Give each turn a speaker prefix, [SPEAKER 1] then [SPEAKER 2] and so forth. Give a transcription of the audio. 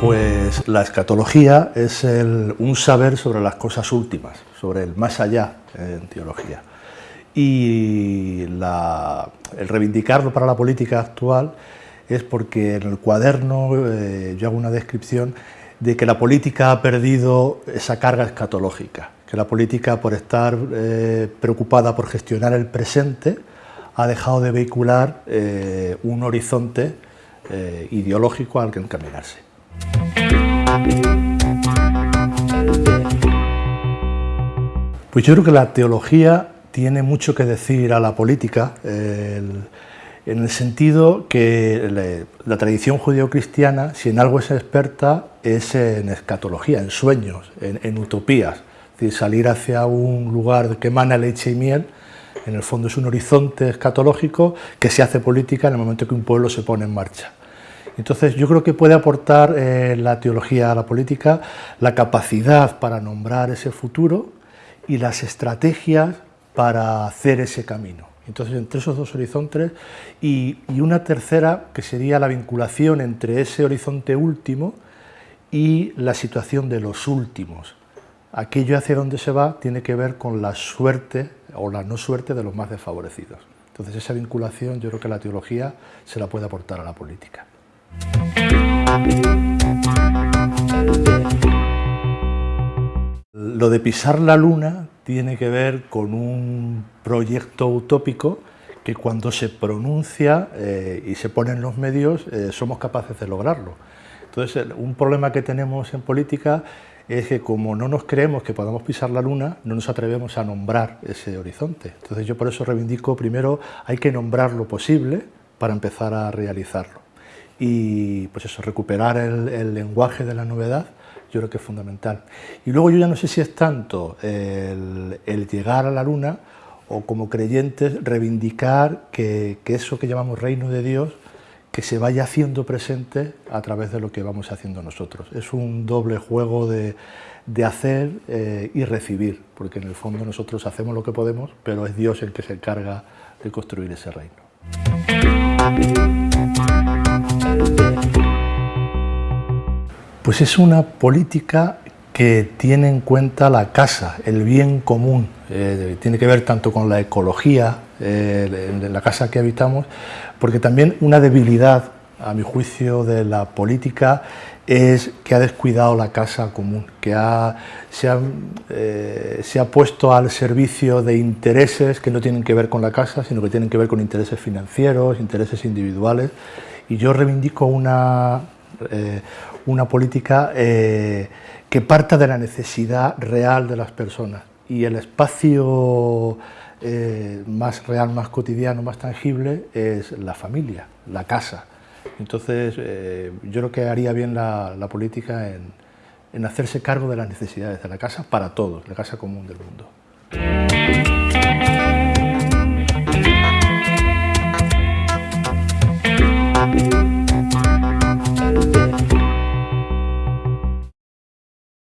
[SPEAKER 1] Pues la escatología es un saber sobre las cosas últimas, sobre el más allá en teología. Y el reivindicarlo para la política actual es porque en el cuaderno eh, yo hago una descripción de que la política ha perdido esa carga escatológica, que la política por estar eh, preocupada por gestionar el presente ha dejado de vehicular eh, un horizonte ideológico al que encaminarse. Pues yo creo que la teología tiene mucho que decir a la política, en el sentido que la, tradición judío-cristiana, si en algo es experta, es en escatología, en sueños, en, utopías. Es decir, salir hacia un lugar que emana leche y miel, en el fondo es un horizonte escatológico que se hace política en el momento que un pueblo se pone en marcha. Entonces yo creo que puede aportar eh, la teología a la política la capacidad para nombrar ese futuro y las estrategias para hacer ese camino. Entonces entre esos dos horizontes y, una tercera que sería la vinculación entre ese horizonte último y la situación de los últimos. Aquello hacia donde se va tiene que ver con la suerte o la no suerte de los más desfavorecidos. Entonces esa vinculación yo creo que la teología se la puede aportar a la política. Lo de pisar la luna tiene que ver con un proyecto utópico que cuando se pronuncia eh, y se pone en los medios eh, somos capaces de lograrlo. Entonces, un problema que tenemos en política es que como no nos creemos que podamos pisar la luna, no nos atrevemos a nombrar ese horizonte. Entonces yo por eso reivindico, primero, hay que nombrar lo posible para empezar a realizarlo y pues eso, recuperar el, lenguaje de la novedad, yo creo que es fundamental. Y luego yo ya no sé si es tanto el, llegar a la luna o como creyentes reivindicar que, eso que llamamos reino de Dios, que se vaya haciendo presente a través de lo que vamos haciendo nosotros. Es un doble juego de, hacer eh, y recibir, porque en el fondo nosotros hacemos lo que podemos, pero es Dios el que se encarga de construir ese reino. Pues es una política que tiene en cuenta la casa, el bien común, eh, tiene que ver tanto con la ecología eh, de la casa que habitamos, porque también una debilidad, a mi juicio, de la política es que ha descuidado la casa común, que ha, eh, se, ha, puesto al servicio de intereses que no tienen que ver con la casa, sino que tienen que ver con intereses financieros, intereses individuales, y yo reivindico una, eh, una política eh, que parta de la necesidad real de las personas y el espacio eh, más real, más cotidiano, más tangible es la familia, la casa. Entonces yo creo que haría bien la, política en, en hacerse cargo de las necesidades de la casa para todos, la casa común del mundo.